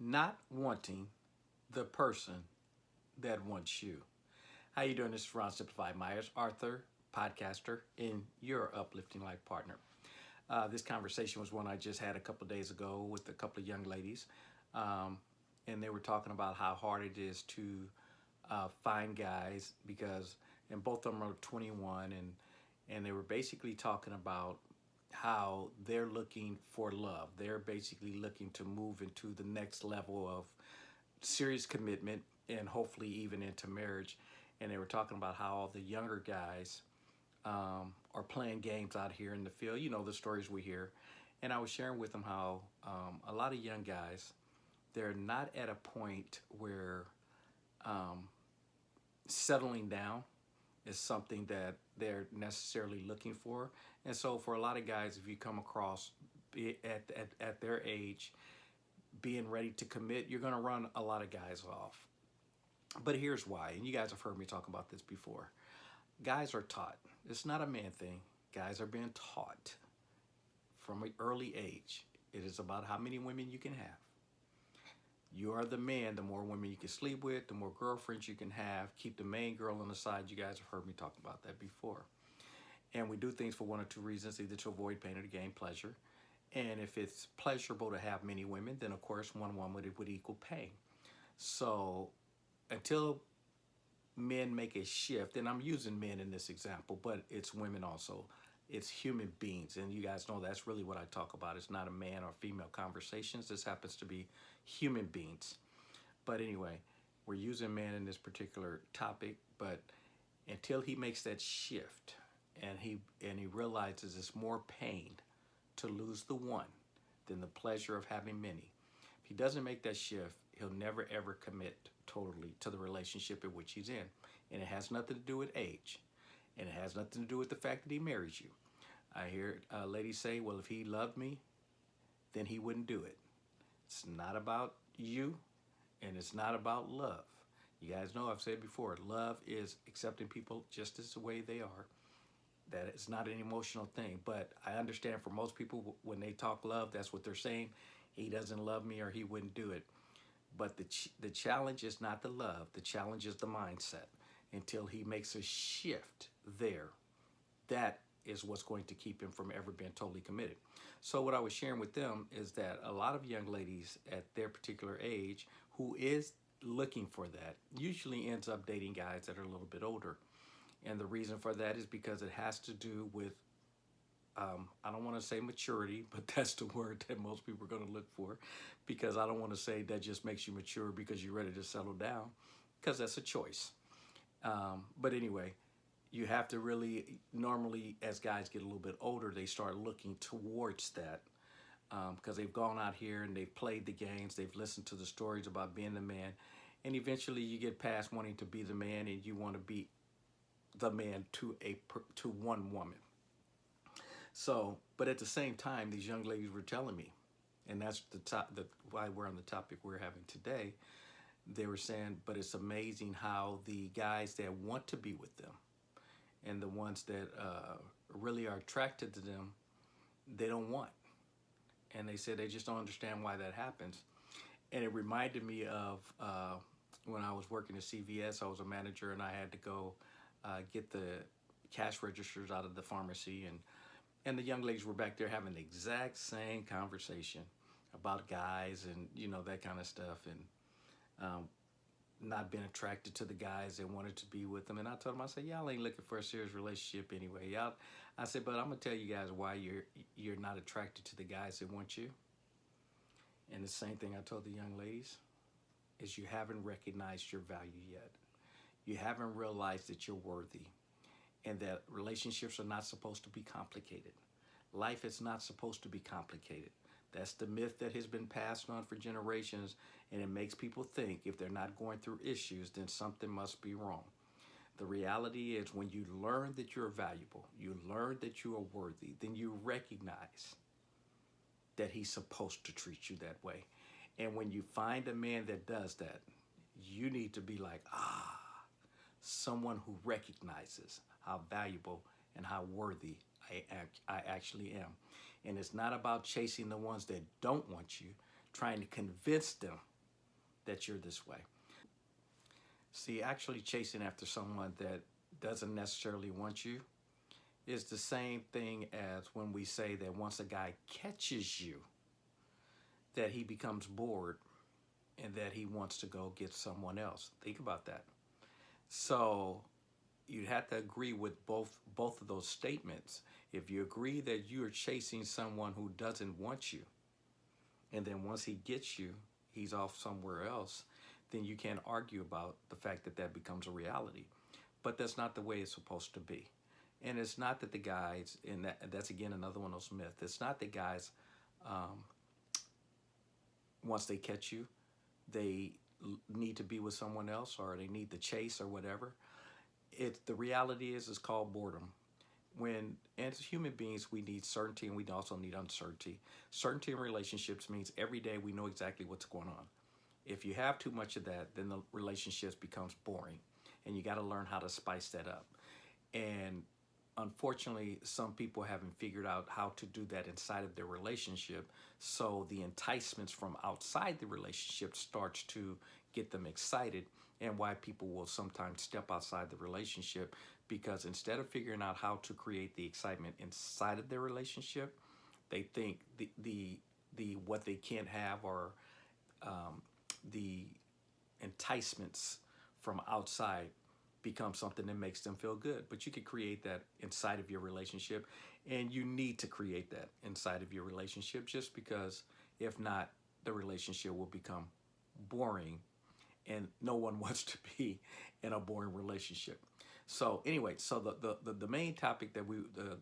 not wanting the person that wants you. How you doing? This is Ron Simplified Myers, Arthur, podcaster, and your uplifting life partner. Uh, this conversation was one I just had a couple days ago with a couple of young ladies, um, and they were talking about how hard it is to uh, find guys because, and both of them are 21, and and they were basically talking about how they're looking for love. They're basically looking to move into the next level of serious commitment and hopefully even into marriage. And they were talking about how all the younger guys um, are playing games out here in the field. You know, the stories we hear. And I was sharing with them how um, a lot of young guys, they're not at a point where um, settling down is something that they're necessarily looking for. And so for a lot of guys, if you come across at, at, at their age, being ready to commit, you're gonna run a lot of guys off. But here's why, and you guys have heard me talk about this before. Guys are taught. It's not a man thing. Guys are being taught from an early age. It is about how many women you can have. You are the man, the more women you can sleep with, the more girlfriends you can have. Keep the main girl on the side. You guys have heard me talk about that before. And we do things for one or two reasons, either to avoid pain or to gain pleasure. And if it's pleasurable to have many women, then of course one woman would, would equal pain. So until men make a shift, and I'm using men in this example, but it's women also, it's human beings. And you guys know that's really what I talk about. It's not a man or female conversations. This happens to be human beings. But anyway, we're using man in this particular topic, but until he makes that shift and he and he realizes it's more pain to lose the one than the pleasure of having many. If he doesn't make that shift, he'll never ever commit totally to the relationship in which he's in. And it has nothing to do with age. And it has nothing to do with the fact that he marries you. I hear uh, a lady say, well, if he loved me, then he wouldn't do it. It's not about you and it's not about love. You guys know I've said before, love is accepting people just as the way they are. That it's not an emotional thing, but I understand for most people when they talk love, that's what they're saying. He doesn't love me or he wouldn't do it. But the, ch the challenge is not the love. The challenge is the mindset until he makes a shift there. That is what's going to keep him from ever being totally committed. So what I was sharing with them is that a lot of young ladies at their particular age who is looking for that usually ends up dating guys that are a little bit older. And the reason for that is because it has to do with, um, I don't want to say maturity, but that's the word that most people are going to look for because I don't want to say that just makes you mature because you're ready to settle down because that's a choice. Um, but anyway, you have to really, normally as guys get a little bit older, they start looking towards that because um, they've gone out here and they've played the games, they've listened to the stories about being the man, and eventually you get past wanting to be the man and you want to be the man to a to one woman. So, but at the same time, these young ladies were telling me, and that's the top, the why we're on the topic we're having today. They were saying, but it's amazing how the guys that want to be with them and the ones that uh, really are attracted to them, they don't want. And they said they just don't understand why that happens. And it reminded me of uh, when I was working at CVS, I was a manager and I had to go uh, get the cash registers out of the pharmacy and and the young ladies were back there having the exact same conversation about guys and you know that kind of stuff and um, not been attracted to the guys that wanted to be with them. And I told them, I said, y'all ain't looking for a serious relationship anyway. Y'all, I said, but I'm gonna tell you guys why you're you're not attracted to the guys that want you. And the same thing I told the young ladies is you haven't recognized your value yet. You haven't realized that you're worthy and that relationships are not supposed to be complicated. Life is not supposed to be complicated. That's the myth that has been passed on for generations, and it makes people think if they're not going through issues, then something must be wrong. The reality is when you learn that you're valuable, you learn that you are worthy, then you recognize that he's supposed to treat you that way. And when you find a man that does that, you need to be like, ah, someone who recognizes how valuable and how worthy I, I actually am. And it's not about chasing the ones that don't want you. trying to convince them that you're this way. See, actually chasing after someone that doesn't necessarily want you is the same thing as when we say that once a guy catches you, that he becomes bored and that he wants to go get someone else. Think about that. So you'd have to agree with both both of those statements. If you agree that you're chasing someone who doesn't want you, and then once he gets you, he's off somewhere else, then you can't argue about the fact that that becomes a reality. But that's not the way it's supposed to be. And it's not that the guys, and that, that's again another one of those myths, it's not that guys, um, once they catch you, they need to be with someone else or they need to chase or whatever. It, the reality is, it's called boredom. When, as human beings, we need certainty and we also need uncertainty. Certainty in relationships means every day we know exactly what's going on. If you have too much of that, then the relationships becomes boring and you got to learn how to spice that up. And unfortunately, some people haven't figured out how to do that inside of their relationship. So the enticements from outside the relationship starts to get them excited and why people will sometimes step outside the relationship because instead of figuring out how to create the excitement inside of their relationship, they think the the the what they can't have or um, the enticements from outside become something that makes them feel good. But you can create that inside of your relationship, and you need to create that inside of your relationship just because if not, the relationship will become boring and no one wants to be in a boring relationship. So anyway, so the, the, the, the main topic that we, the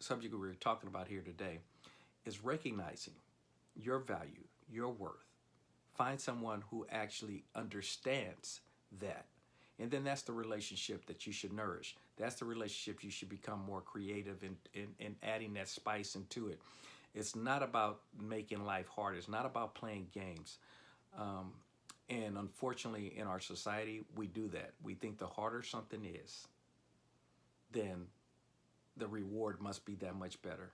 subject we were talking about here today is recognizing your value, your worth. Find someone who actually understands that and then that's the relationship that you should nourish. That's the relationship you should become more creative in, in, in adding that spice into it. It's not about making life hard. It's not about playing games. Um, and unfortunately, in our society, we do that. We think the harder something is, then the reward must be that much better.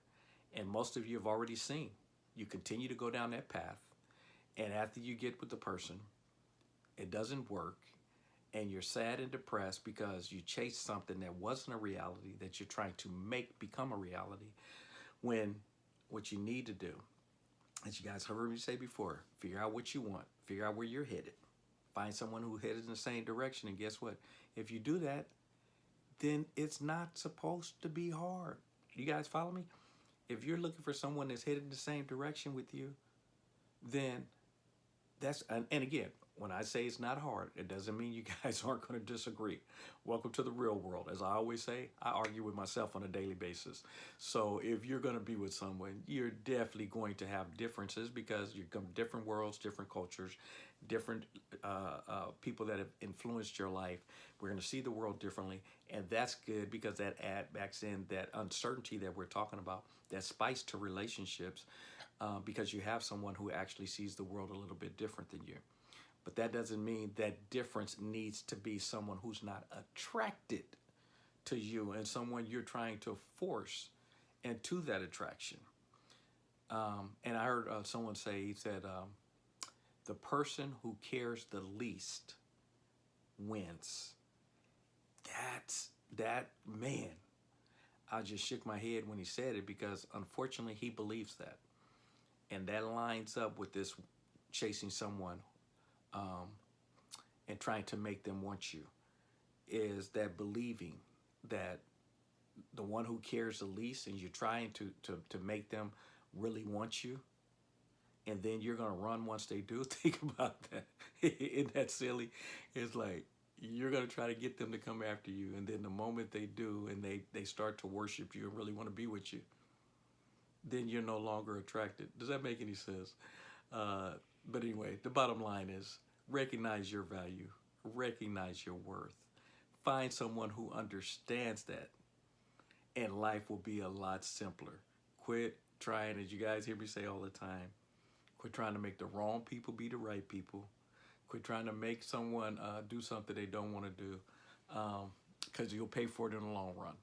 And most of you have already seen. You continue to go down that path. And after you get with the person, it doesn't work and you're sad and depressed because you chased something that wasn't a reality that you're trying to make become a reality when what you need to do as you guys heard me say before figure out what you want figure out where you're headed. Find someone who headed in the same direction and guess what? If you do that then it's not supposed to be hard. You guys follow me? If you're looking for someone that's headed in the same direction with you then that's and, and again when I say it's not hard, it doesn't mean you guys aren't going to disagree. Welcome to the real world. As I always say, I argue with myself on a daily basis. So if you're going to be with someone, you're definitely going to have differences because you're from different worlds, different cultures, different uh, uh, people that have influenced your life. We're going to see the world differently, and that's good because that add backs in that uncertainty that we're talking about, that spice to relationships, uh, because you have someone who actually sees the world a little bit different than you. But that doesn't mean that difference needs to be someone who's not attracted to you and someone you're trying to force into that attraction. Um, and I heard uh, someone say, he said, um, the person who cares the least wins. That's that man. I just shook my head when he said it because unfortunately he believes that. And that lines up with this chasing someone um, and trying to make them want you is that believing that the one who cares the least and you're trying to, to, to make them really want you and then you're going to run once they do think about that. Isn't that silly? It's like you're going to try to get them to come after you and then the moment they do and they they start to worship you and really want to be with you then you're no longer attracted. Does that make any sense? Uh, but anyway the bottom line is Recognize your value. Recognize your worth. Find someone who understands that. And life will be a lot simpler. Quit trying, as you guys hear me say all the time, quit trying to make the wrong people be the right people. Quit trying to make someone uh, do something they don't want to do because um, you'll pay for it in the long run.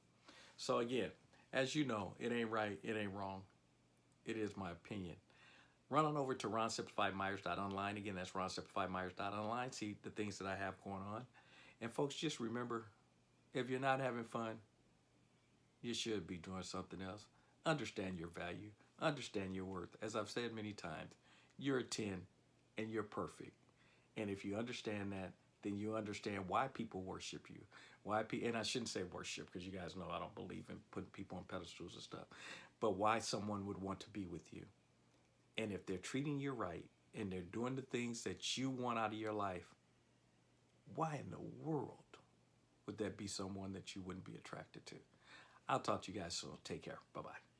So again, as you know, it ain't right, it ain't wrong. It is my opinion. Run on over to ronsimplifiedmyers.online. Again, that's ronsimplifiedmyers.online. See the things that I have going on. And folks, just remember, if you're not having fun, you should be doing something else. Understand your value. Understand your worth. As I've said many times, you're a 10 and you're perfect. And if you understand that, then you understand why people worship you. Why pe- and I shouldn't say worship because you guys know I don't believe in putting people on pedestals and stuff. But why someone would want to be with you. And if they're treating you right and they're doing the things that you want out of your life, why in the world would that be someone that you wouldn't be attracted to? I'll talk to you guys soon. Take care. Bye bye.